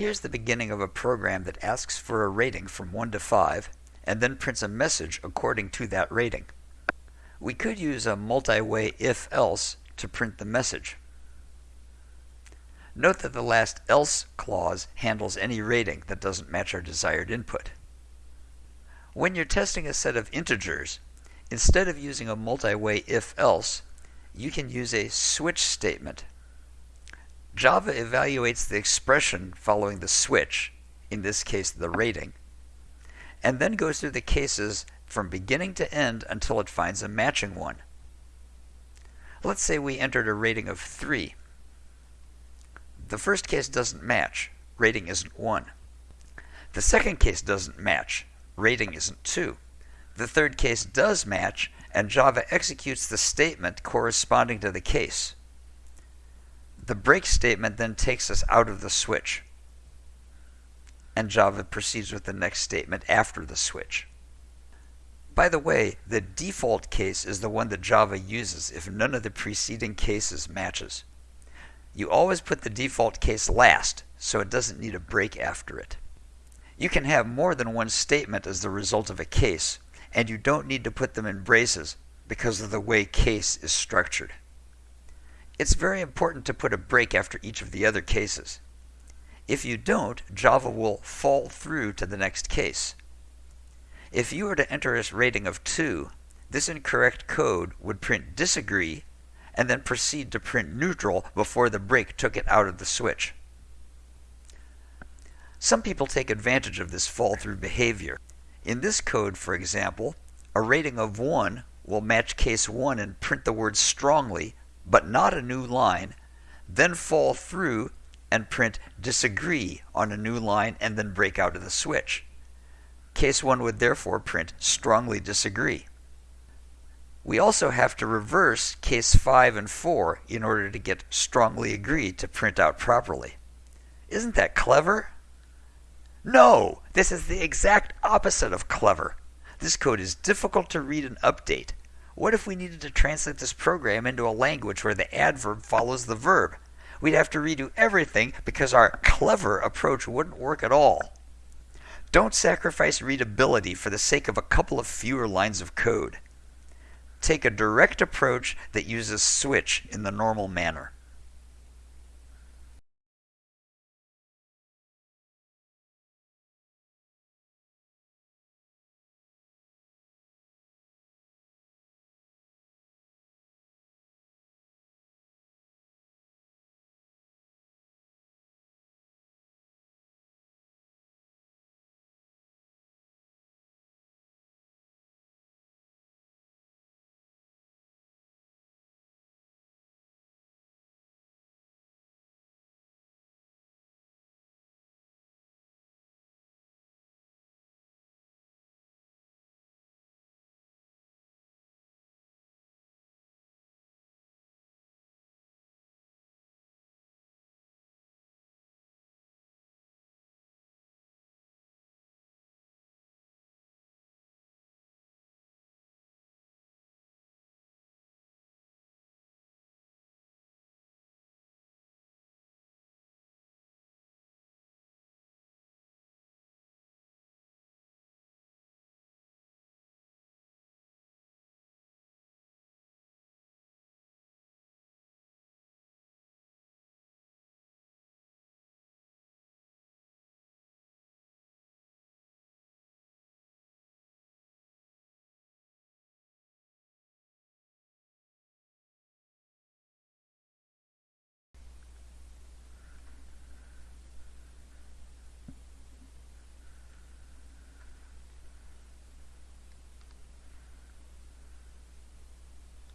Here's the beginning of a program that asks for a rating from 1 to 5 and then prints a message according to that rating. We could use a multi-way if-else to print the message. Note that the last else clause handles any rating that doesn't match our desired input. When you're testing a set of integers, instead of using a multi-way if-else, you can use a switch statement. Java evaluates the expression following the switch, in this case the rating, and then goes through the cases from beginning to end until it finds a matching one. Let's say we entered a rating of 3. The first case doesn't match. Rating isn't 1. The second case doesn't match. Rating isn't 2. The third case does match, and Java executes the statement corresponding to the case. The break statement then takes us out of the switch, and Java proceeds with the next statement after the switch. By the way, the default case is the one that Java uses if none of the preceding cases matches. You always put the default case last, so it doesn't need a break after it. You can have more than one statement as the result of a case, and you don't need to put them in braces because of the way case is structured. It's very important to put a break after each of the other cases. If you don't, Java will fall through to the next case. If you were to enter a rating of 2, this incorrect code would print disagree and then proceed to print neutral before the break took it out of the switch. Some people take advantage of this fall-through behavior. In this code, for example, a rating of 1 will match case 1 and print the word strongly, but not a new line, then fall through and print disagree on a new line and then break out of the switch. Case 1 would therefore print strongly disagree. We also have to reverse case 5 and 4 in order to get strongly agree to print out properly. Isn't that clever? No, this is the exact opposite of clever. This code is difficult to read and update. What if we needed to translate this program into a language where the adverb follows the verb? We'd have to redo everything because our clever approach wouldn't work at all. Don't sacrifice readability for the sake of a couple of fewer lines of code take a direct approach that uses switch in the normal manner.